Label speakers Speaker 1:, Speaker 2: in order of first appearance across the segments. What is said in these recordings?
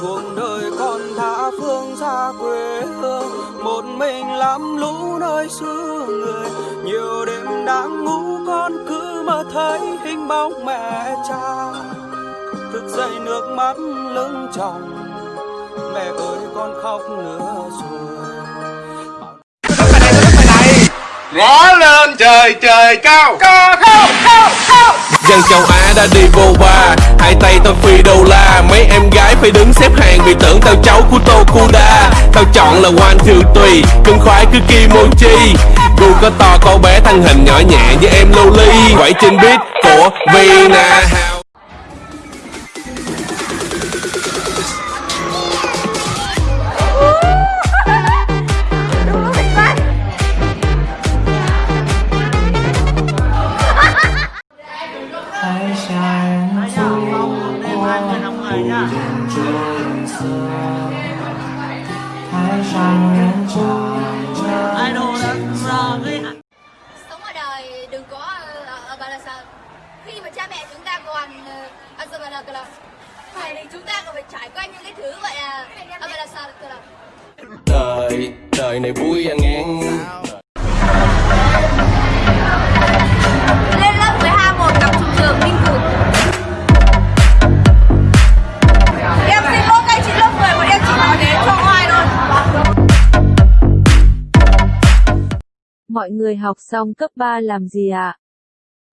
Speaker 1: cuộc đời con tha phương xa quê hương, một mình lắm lũ nơi xứ người. Nhiều đêm đang ngủ con cứ mơ thấy hình bóng mẹ cha. Thức dậy nước mắt lưng tròng, mẹ ơi con khóc nữa rồi.
Speaker 2: Rõ lên trời trời cao. Cao cao cao cao.
Speaker 3: Dân châu Á đã đi vô ba Hai tay tao phi đô la. Mấy em gái phải đứng xếp hàng Vì tưởng tao cháu của Tokuda. Tao chọn là one two tùy, Cưng khoái cứ kimochi. Gu có to có bé thân hình nhỏ nhẹ như em Loli. Quẩy trên beat của Vina. House
Speaker 4: Hồn dần trốn xa
Speaker 5: Sống ở đời đừng có ờ, ờ, bà là sợ Khi mà cha mẹ chúng ta còn Ăn sơ bà là là Phải thì chúng ta còn phải trải qua những cái thứ vậy à? Ờ, ở bà là sợ là?
Speaker 3: Đời, đời này vui
Speaker 5: anh em
Speaker 6: Mọi người học xong cấp 3 làm gì ạ?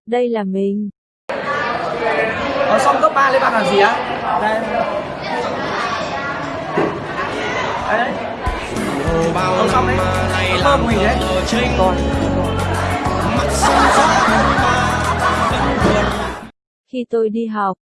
Speaker 6: Đây là mình.
Speaker 7: Ở xong cấp 3 lên bạn làm gì á? Đây. Đấy. Ở xong đấy. Thơm mình đấy. Còn.
Speaker 6: Khi tôi đi học,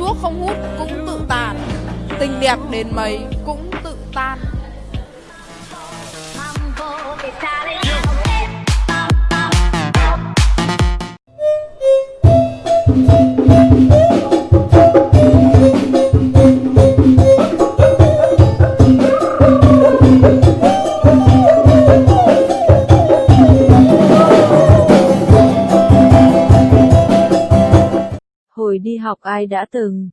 Speaker 8: thuốc không hút cũng tự tàn Tình đẹp đến mấy cũng tự tan.
Speaker 6: hồi đi học ai đã từng.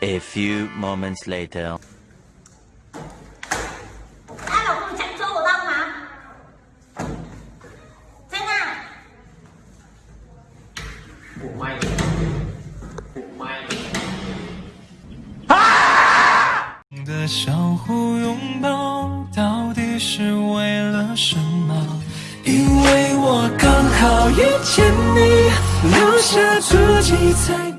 Speaker 9: A few moments later.
Speaker 5: đã là không chặn chỗ của tao mà thế nào
Speaker 4: 的相互拥抱，到 是为了什么？因为我刚好遇见你，留下足迹才。